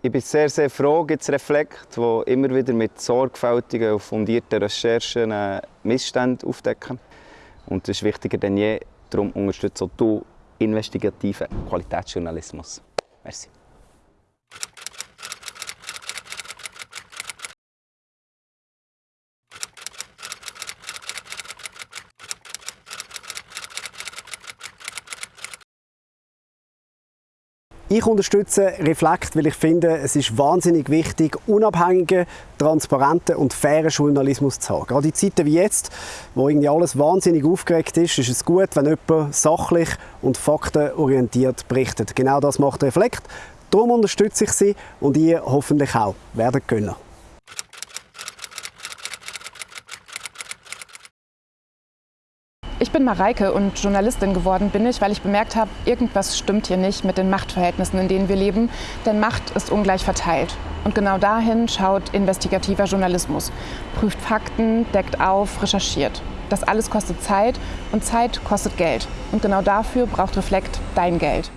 Ich bin sehr, sehr froh, gibt es Reflekt, die immer wieder mit sorgfältigen und fundierten Recherchen äh, Missstände aufdecken. Und das ist wichtiger denn je. Darum unterstützt auch du investigativen Qualitätsjournalismus. Merci. Ich unterstütze Reflekt, weil ich finde, es ist wahnsinnig wichtig, unabhängigen, transparenten und fairen Journalismus zu haben. Gerade in Zeiten wie jetzt, wo irgendwie alles wahnsinnig aufgeregt ist, ist es gut, wenn jemand sachlich und faktenorientiert berichtet. Genau das macht Reflekt. Darum unterstütze ich sie und ihr hoffentlich auch. Werdet Gönner. Ich bin Mareike und Journalistin geworden bin ich, weil ich bemerkt habe, irgendwas stimmt hier nicht mit den Machtverhältnissen, in denen wir leben, denn Macht ist ungleich verteilt. Und genau dahin schaut investigativer Journalismus, prüft Fakten, deckt auf, recherchiert. Das alles kostet Zeit und Zeit kostet Geld. Und genau dafür braucht Reflekt dein Geld.